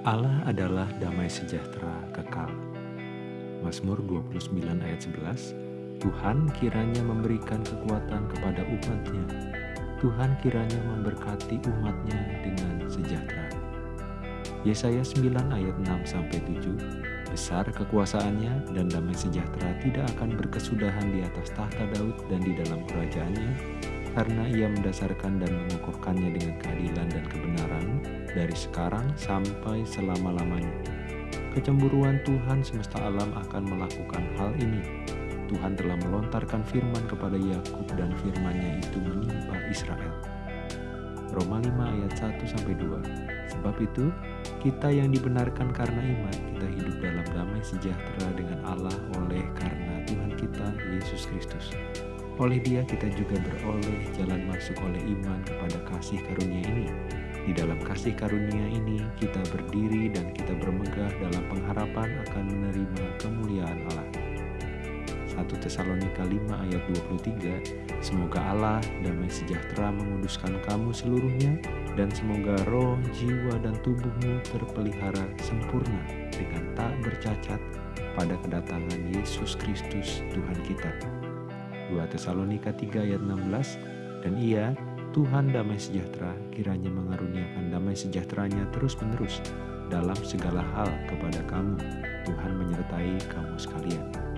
Allah adalah damai sejahtera kekal. Mazmur 29 ayat 11 Tuhan kiranya memberikan kekuatan kepada umatnya. Tuhan kiranya memberkati umatnya dengan sejahtera. Yesaya 9 ayat 6 sampai 7 Besar kekuasaannya dan damai sejahtera tidak akan berkesudahan di atas tahta Daud dan di dalam kerajaannya, karena ia mendasarkan dan mengukuhkannya dengan keadilan dan kebenaran dari sekarang sampai selama-lamanya. Kecemburuan Tuhan semesta alam akan melakukan hal ini. Tuhan telah melontarkan firman kepada Yakub dan firmannya itu menimpa Israel. Roma 5 ayat 1 sampai 2. Sebab itu, kita yang dibenarkan karena iman, kita hidup dalam damai sejahtera dengan Allah oleh karena Tuhan kita Yesus Kristus. Oleh dia kita juga beroleh jalan masuk oleh iman kepada kasih karunia ini di dalam kasih karunia ini kita berdiri dan kita bermegah dalam pengharapan akan menerima kemuliaan Allah. 1 Tesalonika 5 ayat 23 Semoga Allah damai sejahtera menguduskan kamu seluruhnya dan semoga roh, jiwa, dan tubuhmu terpelihara sempurna dengan tak bercacat pada kedatangan Yesus Kristus Tuhan kita. 2 Tesalonika 3 ayat 16 Dan ia Tuhan damai sejahtera kiranya mengaruniakan damai sejahteranya terus-menerus dalam segala hal kepada kamu. Tuhan menyertai kamu sekalian.